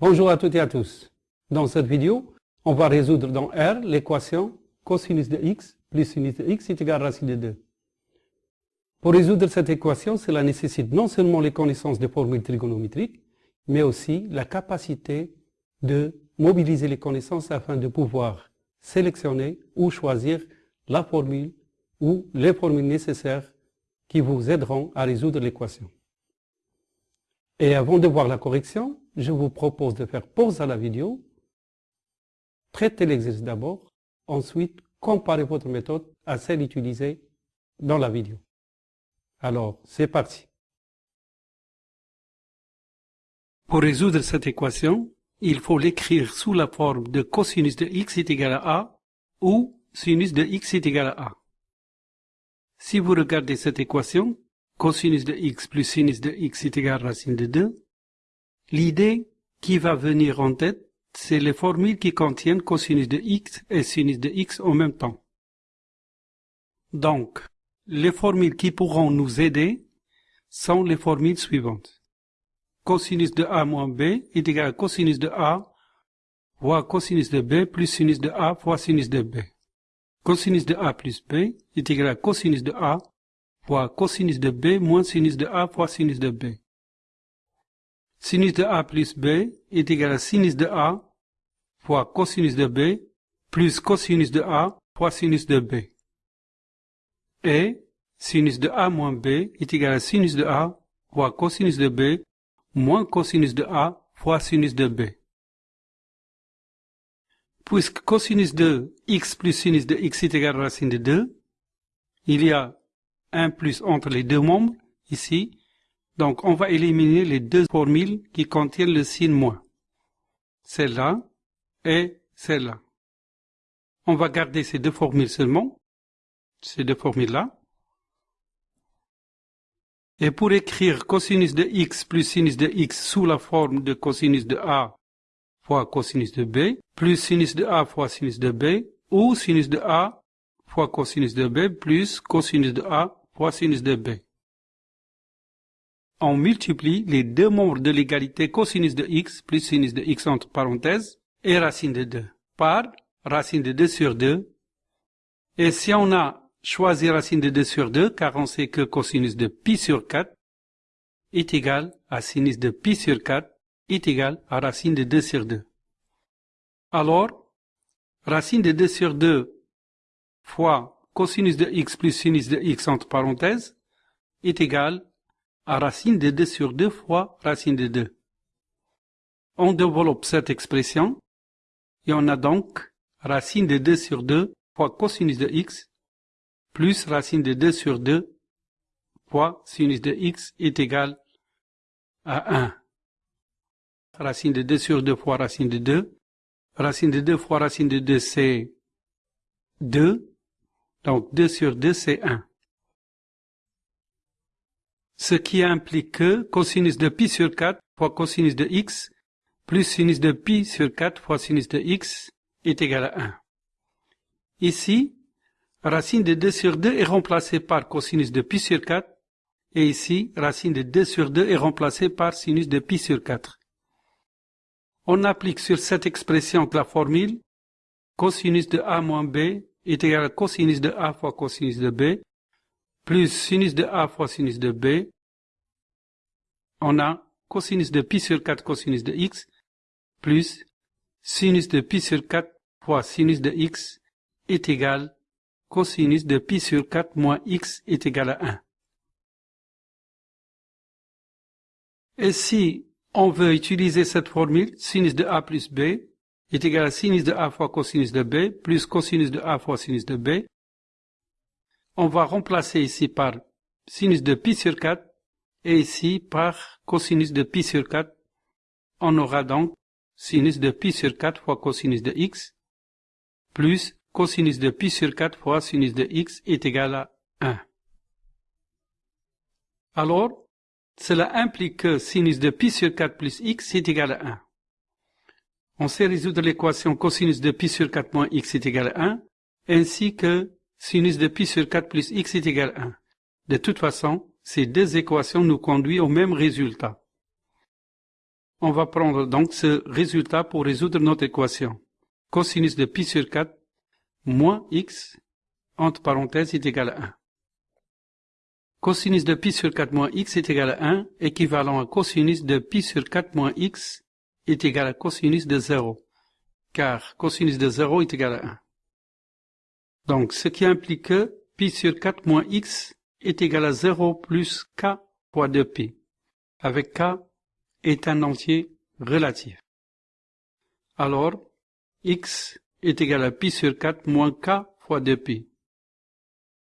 Bonjour à toutes et à tous. Dans cette vidéo, on va résoudre dans R l'équation cosinus de x plus sinus de x est égal à racine de 2. Pour résoudre cette équation, cela nécessite non seulement les connaissances des formules trigonométriques, mais aussi la capacité de mobiliser les connaissances afin de pouvoir sélectionner ou choisir la formule ou les formules nécessaires qui vous aideront à résoudre l'équation. Et avant de voir la correction, je vous propose de faire pause à la vidéo, traiter l'exercice d'abord, ensuite comparer votre méthode à celle utilisée dans la vidéo. Alors, c'est parti. Pour résoudre cette équation, il faut l'écrire sous la forme de cosinus de x est égal à a ou sinus de x est égal à a. Si vous regardez cette équation, cosinus de x plus sinus de x est égal à racine de 2, l'idée qui va venir en tête, c'est les formules qui contiennent cosinus de x et sinus de x en même temps. Donc, les formules qui pourront nous aider sont les formules suivantes. Cosinus de a moins b est égal à cosinus de a fois cosinus de b plus sinus de a fois sinus de b. Cosinus de a plus b est égal à cosinus de a fois cosinus de b moins sinus de a fois sinus de b. Sinus de a plus b est égal à sinus de a fois cosinus de b plus cosinus de a fois sinus de b. Et sinus de a moins b est égal à sinus de a fois cosinus de b moins cosinus de a fois sinus de b. Puisque cosinus de x plus sinus de x est égal à racine de 2, il y a un plus entre les deux membres, ici. Donc, on va éliminer les deux formules qui contiennent le signe moins. Celle-là et celle-là. On va garder ces deux formules seulement, ces deux formules-là. Et pour écrire cosinus de x plus sinus de x sous la forme de cosinus de a fois cosinus de b, plus sinus de a fois sinus de b, ou sinus de a fois cosinus de b plus cosinus de a fois sinus de b. On multiplie les deux membres de l'égalité cosinus de x plus sinus de x entre parenthèses et racine de 2 par racine de 2 sur 2. Et si on a choisi racine de 2 sur 2, car on sait que cosinus de pi sur 4 est égal à sinus de pi sur 4 est égal à racine de 2 sur 2. Alors, racine de 2 sur 2 fois cosinus de x plus sinus de x entre parenthèses est égal à racine de 2 sur 2 fois racine de 2. On développe cette expression et on a donc racine de 2 sur 2 fois cosinus de x plus racine de 2 sur 2 fois sinus de x est égal à 1. Racine de 2 sur 2 fois racine de 2. Racine de 2 fois racine de 2, c'est 2. Donc 2 sur 2, c'est 1. Ce qui implique que cosinus de pi sur 4 fois cosinus de x plus sinus de pi sur 4 fois sinus de x est égal à 1. Ici, racine de 2 sur 2 est remplacée par cosinus de pi sur 4 et ici, racine de 2 sur 2 est remplacée par sinus de pi sur 4. On applique sur cette expression la formule cosinus de a moins b est égal à cosinus de A fois cosinus de B, plus sinus de A fois sinus de B, on a cosinus de pi sur 4 cosinus de x, plus sinus de pi sur 4 fois sinus de x est égal cosinus de pi sur 4 moins x est égal à 1. Et si on veut utiliser cette formule, sinus de a plus b, est égal à sinus de A fois cosinus de B plus cosinus de A fois sinus de B. On va remplacer ici par sinus de pi sur 4 et ici par cosinus de pi sur 4. On aura donc sinus de pi sur 4 fois cosinus de x plus cosinus de pi sur 4 fois sinus de x est égal à 1. Alors, cela implique que sinus de pi sur 4 plus x est égal à 1. On sait résoudre l'équation cosinus de pi sur 4 moins x est égal à 1, ainsi que sinus de pi sur 4 plus x est égal à 1. De toute façon, ces deux équations nous conduisent au même résultat. on va prendre donc ce résultat pour résoudre notre équation. Cosinus de pi sur 4 moins x, entre parenthèses, est égal à 1. Cosinus de pi sur 4 moins x est égal à 1, équivalent à cosinus de pi sur 4 moins x est égal à cosinus de 0, car cosinus de 0 est égal à 1. Donc, ce qui implique que pi sur 4 moins x est égal à 0 plus k fois 2pi, avec k est un entier relatif. Alors, x est égal à pi sur 4 moins k fois 2pi.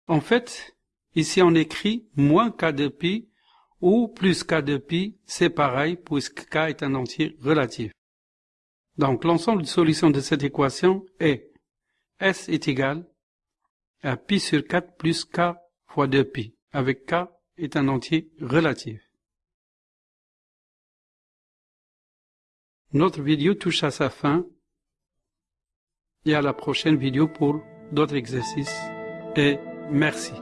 En fait, ici on écrit moins k de pi ou plus k de pi, c'est pareil puisque k est un entier relatif. Donc l'ensemble de solutions de cette équation est S est égal à pi sur 4 plus k fois 2pi, avec k est un entier relatif. Notre vidéo touche à sa fin et à la prochaine vidéo pour d'autres exercices et merci.